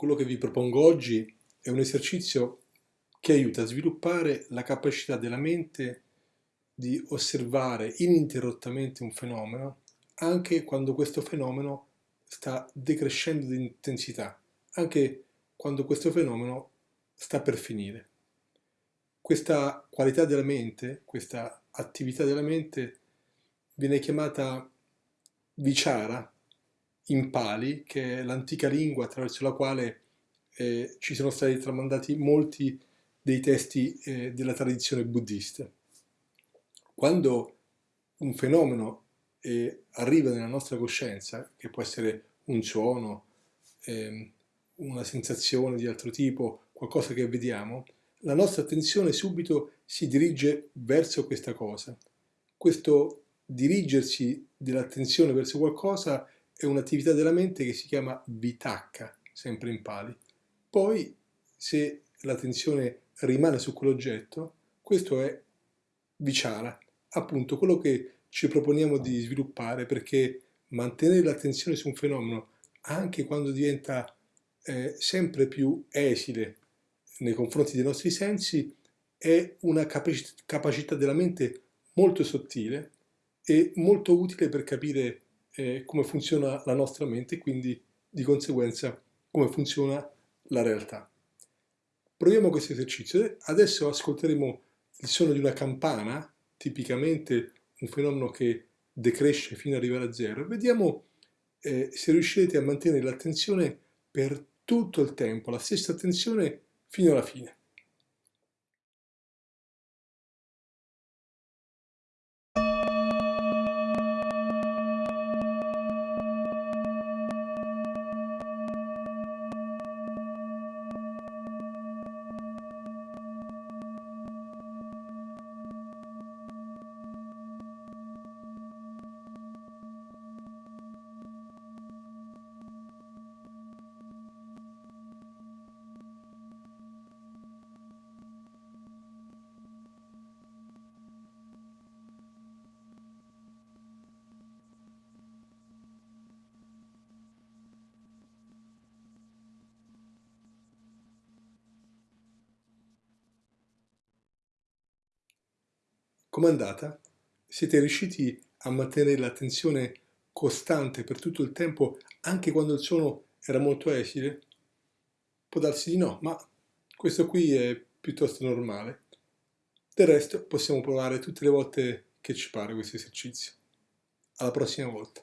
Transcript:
Quello che vi propongo oggi è un esercizio che aiuta a sviluppare la capacità della mente di osservare ininterrottamente un fenomeno anche quando questo fenomeno sta decrescendo di intensità, anche quando questo fenomeno sta per finire. Questa qualità della mente, questa attività della mente viene chiamata vichara in Pali, che è l'antica lingua attraverso la quale eh, ci sono stati tramandati molti dei testi eh, della tradizione buddista. Quando un fenomeno eh, arriva nella nostra coscienza, che può essere un suono, ehm, una sensazione di altro tipo, qualcosa che vediamo, la nostra attenzione subito si dirige verso questa cosa. Questo dirigersi dell'attenzione verso qualcosa è un'attività della mente che si chiama vitacca, sempre in pali. Poi, se l'attenzione rimane su quell'oggetto, questo è vichara, appunto quello che ci proponiamo di sviluppare perché mantenere l'attenzione su un fenomeno anche quando diventa eh, sempre più esile nei confronti dei nostri sensi è una capacità della mente molto sottile e molto utile per capire eh, come funziona la nostra mente e quindi di conseguenza come funziona la realtà. Proviamo questo esercizio. Adesso ascolteremo il suono di una campana, tipicamente un fenomeno che decresce fino ad arrivare a zero, vediamo eh, se riuscirete a mantenere l'attenzione per tutto il tempo, la stessa attenzione fino alla fine. Com'è andata? Siete riusciti a mantenere l'attenzione costante per tutto il tempo anche quando il suono era molto esile? Può darsi di no, ma questo qui è piuttosto normale. Del resto possiamo provare tutte le volte che ci pare questo esercizio. Alla prossima volta.